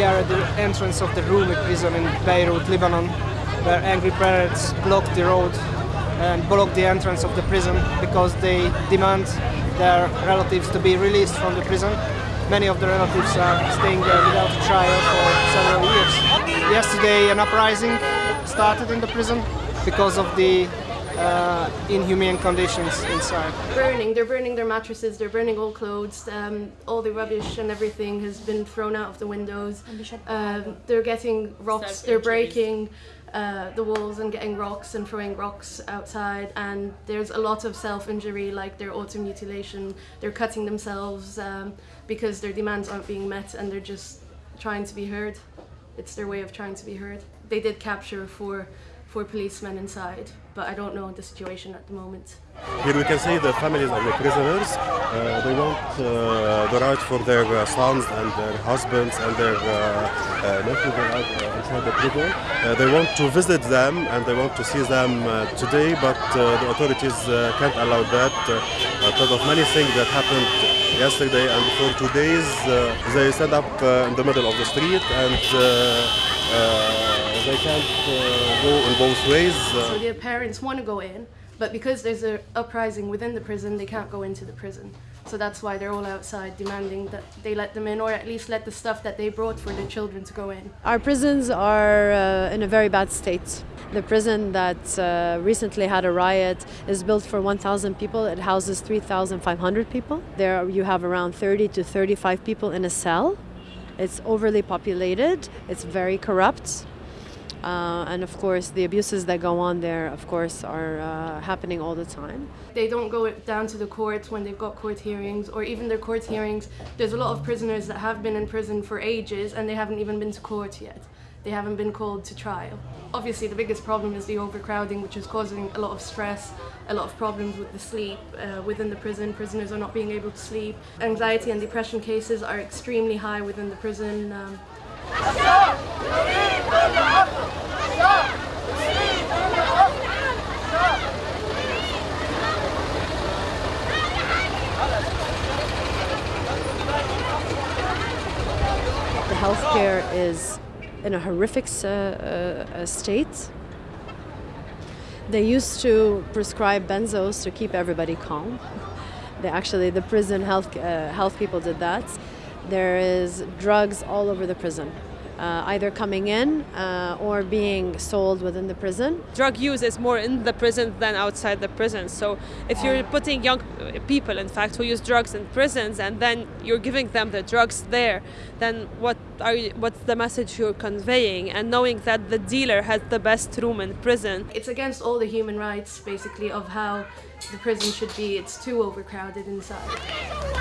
the entrance of the Roumieh prison in Beirut, Lebanon, where angry parents blocked the road and blocked the entrance of the prison because they demand their relatives to be released from the prison. Many of the relatives are staying there without trial for several years. Yesterday an uprising started in the prison because of the uh, inhumane conditions inside. Burning, they're burning their mattresses, they're burning all clothes, um, all the rubbish and everything has been thrown out of the windows. Um, they're getting rocks, they're breaking uh, the walls and getting rocks and throwing rocks outside and there's a lot of self-injury like their auto-mutilation, they're cutting themselves um, because their demands aren't being met and they're just trying to be heard. It's their way of trying to be heard. They did capture four, four policemen inside but I don't know the situation at the moment. Here we can see the families of the prisoners. Uh, they want uh, the right for their uh, sons and their husbands and their uh, uh, nephews inside uh, the prison. they want to visit them and they want to see them today, but the authorities can't allow that because of many things that happened yesterday and for two days. they stand up in the middle of the street and they can't uh, go in both ways. Uh. So their parents want to go in, but because there's an uprising within the prison, they can't go into the prison. So that's why they're all outside demanding that they let them in or at least let the stuff that they brought for their children to go in. Our prisons are uh, in a very bad state. The prison that uh, recently had a riot is built for 1,000 people. It houses 3,500 people. There you have around 30 to 35 people in a cell. It's overly populated. It's very corrupt. Uh, and of course, the abuses that go on there, of course, are uh, happening all the time. They don't go down to the courts when they've got court hearings, or even their court hearings. There's a lot of prisoners that have been in prison for ages and they haven't even been to court yet. They haven't been called to trial. Obviously, the biggest problem is the overcrowding, which is causing a lot of stress, a lot of problems with the sleep uh, within the prison. Prisoners are not being able to sleep. Anxiety and depression cases are extremely high within the prison. Um, healthcare is in a horrific uh, uh, state. They used to prescribe benzos to keep everybody calm. They actually, the prison health, uh, health people did that. There is drugs all over the prison uh, either coming in uh, or being sold within the prison. Drug use is more in the prison than outside the prison. So if you're putting young people, in fact, who use drugs in prisons, and then you're giving them the drugs there, then what are you, what's the message you're conveying? And knowing that the dealer has the best room in prison. It's against all the human rights, basically, of how the prison should be. It's too overcrowded inside.